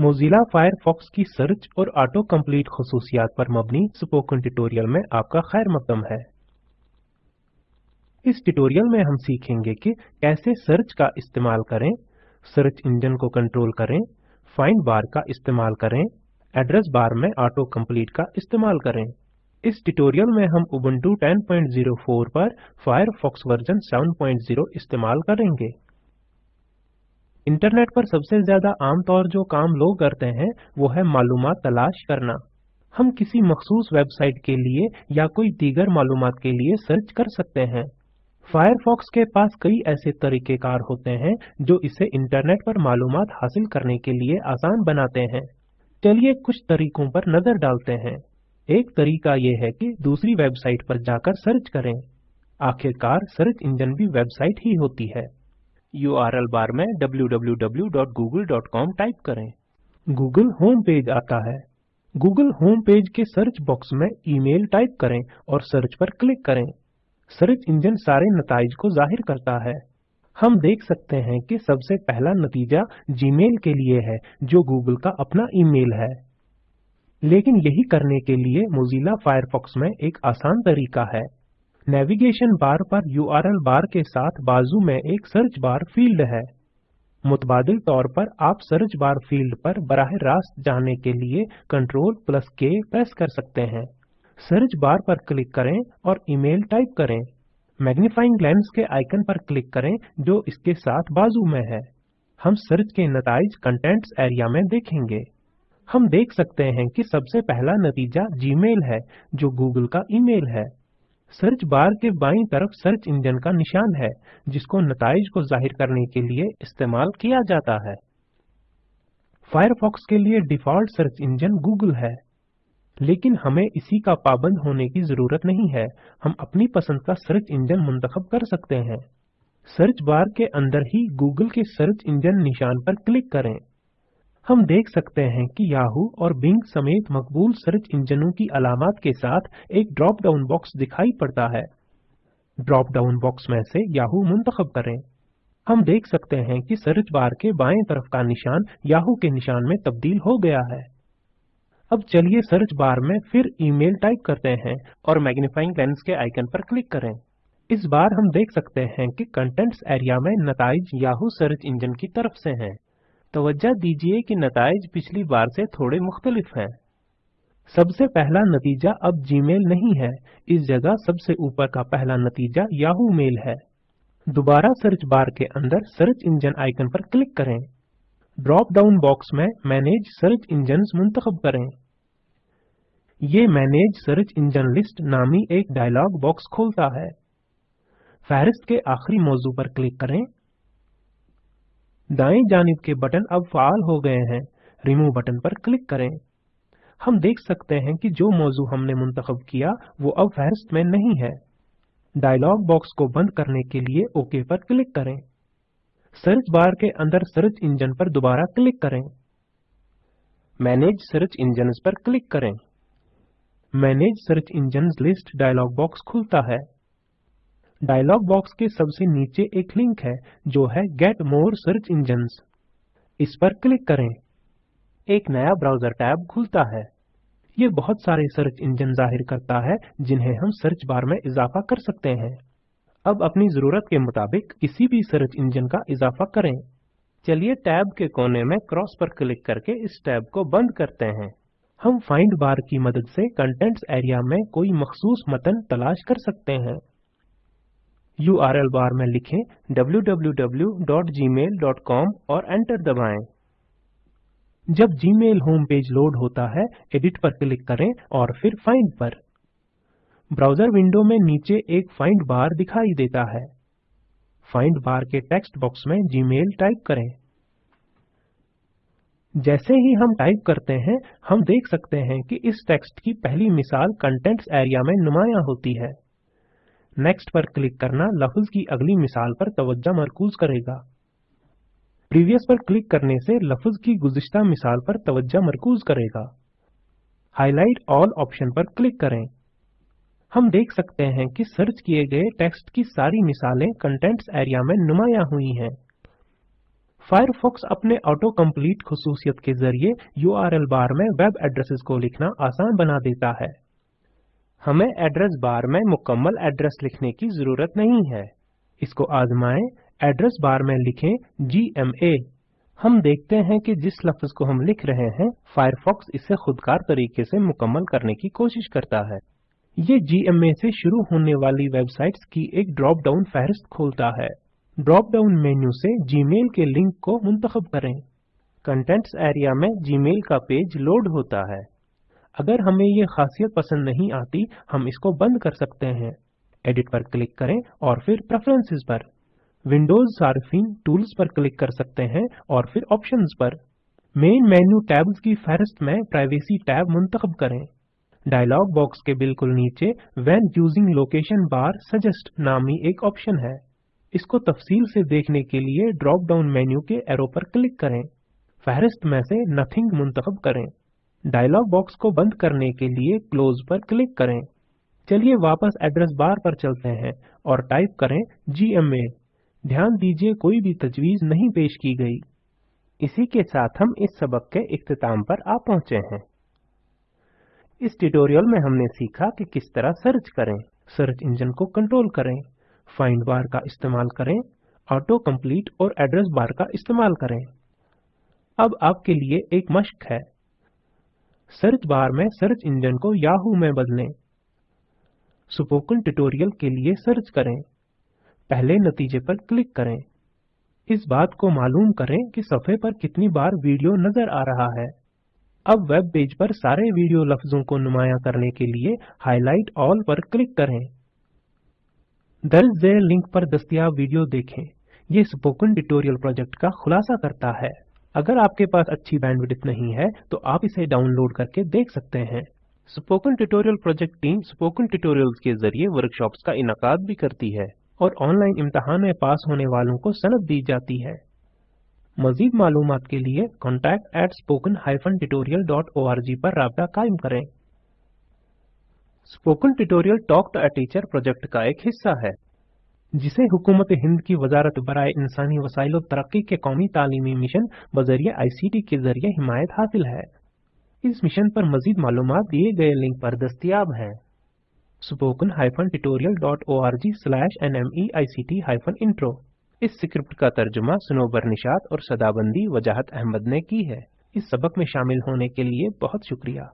Mozilla Firefox की search और auto complete खसूसियात पर मबनी स्पोकन ट्यूटोरियल में आपका खैर मकदम है। इस ट्यूटोरियल में हम सीखेंगे कि कैसे सर्च का इस्तेमाल करें, सर्च इंजन को कंट्रोल करें, फाइंड बार का इस्तेमाल करें, एड्रेस बार में ऑटो कंप्लीट का इस्तेमाल करें। इस ट्यूटोरियल में हम उबुंटू 10.04 पर फायरफॉक्स वर्जन 7.0 इस्तेमाल करेंगे। इंटरनेट पर सबसे ज़्यादा आमतौर जो काम लोग करते हैं, वो है मालूम तलाश करना। हम किसी मखसूस वेबसाइट के लिए या कोई दीगर मालूम के लिए सर्च कर सकते हैं। फायरफॉक्स के पास कई ऐसे तरीकेकार होते हैं, जो इसे इंटरनेट पर मालूम हासिल करने के लिए आसान बनाते हैं। चलिए कुछ तरीकों पर नज़र डालते हैं। एक तरीका ये है कि दूसरी वेबसाइट पर जाकर सर्च करें। आखिरकार सर्च इंजन भी वेबसाइट ही होती है। URL बार में www.google.com टाइप करें। गूगल होम पेज आता है। गूगल होम पेज के सर्च बॉक्स में ईमेल टाइप करें और सर्च पर क्लिक करें। सर्च इंजन सारे नताइज को ज़ाहिर करता है। हम देख सकते हैं कि सबसे पहला नतीजा जीमेल के लिए है, जो गूगल का अपना ईमेल है। लेकिन यही करने के लिए मोजिला फायरफॉक्स में एक आसान तरीका है। नेविगेशन बार पर URL बार के साथ बाजू में एक सर्च बार फ़ील्ड है। मुतबादिल तौर पर आप सर्च बार फ़ील्ड पर बराह रास्त जाने के लिए कंट्रोल प्लस के प्रेस कर सकते हैं। सर्च बार पर क्लिक करें और ईमेल टाइप करें। मैग्नीफाइंग लेंस के आइकन पर क्लिक करें जो इसके साथ बाजू में है। हम सर्च के नतज कंटेंट्स एरिया में देखेंगे। हम देख सकते हैं कि सबसे पहला नतीजा जीमेल है, जो गूगल का ईमेल है। सर्च बार के बाईं तरफ़ सर्च इंजन का निशान है, जिसको नताइज को ज़ाहिर करने के लिए इस्तेमाल किया जाता है। फायरफॉक्स के लिए डिफ़ॉल्ट सर्च इंजन गूगल है, लेकिन हमें इसी का पाबंद होने की ज़रूरत नहीं है। हम अपनी पसंद का सर्च इंजन मुंतखब कर सकते हैं। सर्च बार के अंदर ही गूगल के सर्च इंजन निशान पर क्लिक करें। हम देख सकते हैं कि याहू और बिंग समेत मकबूल सर्च इंजनों की अलामत के साथ एक ड्रॉप डाउन बॉक्स दिखाई पड़ता है। ड्रॉप डाउन बॉक्स में से याहू मुंतखब करें। हम देख सकते हैं कि सर्च बार के बाएँ तरफ़ का निशान याहू के निशान में तब्दील हो गया है। अब चलिए सर्च बार में फिर ईमेल टाइप करते हैं और मैग्नीफाइंग लेंस के आइकन पर क्लिक करें। इस बार हम देख सकते हैं कि कंटेंट्स एरिया में नतज याहू सर्च इंजन की तरफ़ से हैं। तवज्जो दीजिए कि नताइज पिछली बार से थोड़े मुख्तलिफ़ हैं। सबसे पहला नतीजा अब जीमेल नहीं है। इस जगह सबसे ऊपर का पहला नतीजा याहू मेल है। दोबारा सर्च बार के अंदर सर्च इंजन आइकन पर क्लिक करें। ड्रॉप डाउन बॉक्स में मैनेज सर्च इंजन मुंतखब करें। ये मैनेज सर्च इंजन लिस्ट नामी एक डायलॉग बॉक्स खोलता है। फहरिस्त के आखिरी मौजू पर क्लिक करें। दाएँ जानिब के बटन अब फाल हो गए हैं। रिमूव बटन पर क्लिक करें। हम देख सकते हैं कि जो मौजू हमने मुंतखब किया, वो अब फहरिस्त में नहीं है। डायलॉग बॉक्स को बंद करने के लिए ओके पर क्लिक करें। सर्च बार के अंदर सर्च इंजन पर दोबारा क्लिक करें। मैनेज सर्च इंजन पर क्लिक करें। Manage search engine list dialog box खुलता है। डायलॉग बॉक्स के सबसे नीचे एक लिंक है, जो है गेट मोर सर्च इंजन्स इस पर क्लिक करें। एक नया ब्राउज़र टैब खुलता है। ये बहुत सारे सर्च इंजन ज़ाहिर करता है, जिन्हें हम सर्च बार में इजाफा कर सकते हैं। अब अपनी ज़रूरत के मुताबिक किसी भी सर्च इंजन का इजाफा करें। चलिए टैब के कोने में क्रॉस पर क्लिक करके इस टैब को बंद करते हैं। हम फाइंड बार की मदद से कंटेंट्स एरिया में कोई मखसूस मतन तलाश कर सकते हैं। URL बार में लिखें www.gmail.com और एंटर दबाएँ। जब जीमेल होम पेज लोड होता है एडिट पर क्लिक करें और फिर फाइंड पर। ब्राउज़र विंडो में नीचे एक फाइंड बार दिखाई देता है। फाइंड बार के टेक्स्ट बॉक्स में जीमेल टाइप करें। जैसे ही हम टाइप करते हैं, हम देख सकते हैं कि इस टेक्स्ट की पहली मिसाल कंटेंट्स एरिया में नुमाया होती है। नेक्स्ट पर क्लिक करना लफ्ज की अगली मिसाल पर तवज्जो मरकूज करेगा। प्रीवियस पर क्लिक करने से लफ्ज की गुज़िश्ता मिसाल पर तवज्जो मरकूज करेगा। हाईलाइट ऑल ऑप्शन पर क्लिक करें। हम देख सकते हैं कि सर्च किए गए टेक्स्ट की सारी मिसालें कंटेंट्स एरिया में नुमाया हुई हैं। फायरफॉक्स अपने ऑटो कंप्लीट खसूसियत के ज़रिए यूआरएल बार में वेब एड्रेसेस को लिखना आसान बना देता है। हमें एड्रेस बार में मुकम्मल एड्रेस लिखने की ज़रूरत नहीं है। इसको आजमाएँ। एड्रेस बार में लिखें GMA हम देखते हैं कि जिस लफ्ज को हम लिख रहे हैं फायरफॉक्स इसे खुदकार तरीके से मुकम्मल करने की कोशिश करता है। ये GMA से शुरू होने वाली वेबसाइट्स की एक ड्रॉप डाउन फहरिस्त खोलता है। ड्रॉप डाउन मेन्यू से जीमेल के लिंक को मुंतखब करें। कंटेंट्स एरिया में जीमेल का पेज लोड होता है। अगर हमें ये खासियत पसंद नहीं आती, हम इसको बंद कर सकते हैं। एडिट पर क्लिक करें और फिर प्रेफरेंसेस पर। विंडोज़ सार्फिन टूल्स पर क्लिक कर सकते हैं और फिर ऑप्शंस पर। मेन मेन्यू टैब्स की फहरिस्त में प्राइवेसी टैब मुंतखब करें। डायलॉग बॉक्स के बिल्कुल नीचे when using location bar suggest नामी एक ऑप्शन है। इसको तफसील से देखने के लिए ड्रॉप डाउन मेन्यू के एरो पर क्लिक करें। फहरिस्त में से नथिंग मुंतखब करें। डायलॉग बॉक्स को बंद करने के लिए क्लोज पर क्लिक करें। चलिए वापस एड्रेस बार पर चलते हैं और टाइप करें GMA ध्यान दीजिए कोई भी तजवीज नहीं पेश की गई। इसी के साथ हम इस सबक के इख्तिताम पर आ पहुँचे हैं। इस ट्यूटोरियल में हमने सीखा कि किस तरह सर्च करें। सर्च इंजन को कंट्रोल करें। फाइंड बार का इस्तेमाल करें। ऑटो कंप्लीट और एड्रेस बार का इस्तेमाल करें। अब आपके लिए एक मश्क है। सर्च बार में सर्च इंजन को याहू में बदलें। स्पोकन ट्यूटोरियल के लिए सर्च करें। पहले नतीजे पर क्लिक करें। इस बात को मालूम करें कि सफ़े पर कितनी बार वीडियो नज़र आ रहा है। अब वेब पेज पर सारे वीडियो लफ्जों को नुमाया करने के लिए हाईलाइट ऑल पर क्लिक करें। दर्ज लिंक पर दस्तियाब वीडियो देखें। ये स्पोकन ट्यूटोरियल प्रोजेक्ट का खुलासा करता है। अगर आपके पास अच्छी बैंडविड्थ नहीं है तो आप इसे डाउनलोड करके देख सकते हैं। Spoken tutorial project team spoken tutorials के ज़रिए वर्कशॉप्स का इनकाद भी करती है और ऑनलाइन इम्तहान में पास होने वालों को सनद दी जाती है। मजीद मालूम के लिए contact at spoken tutorial पर रबता कायम करें। Spoken tutorial talk to a teacher project का एक हिस्सा है। जिसे हुकूमत हिंद की वजारत बरए इंसानी वसाइल तरक्की के कौमी तालीमी मिशन बजरिए आईसीटी के ज़रिए हिमायत हासिल है। इस मिशन पर मजीद मालूम दिए गए लिंक पर दस्तियाब है। R G slash nmeict intro इस स्क्रिप्ट का तर्जुमा सुनोबर निशात और सदाबंदी वजाहत अहमद ने की है। इस सबक में शामिल होने के लिए बहुत शुक्रिया।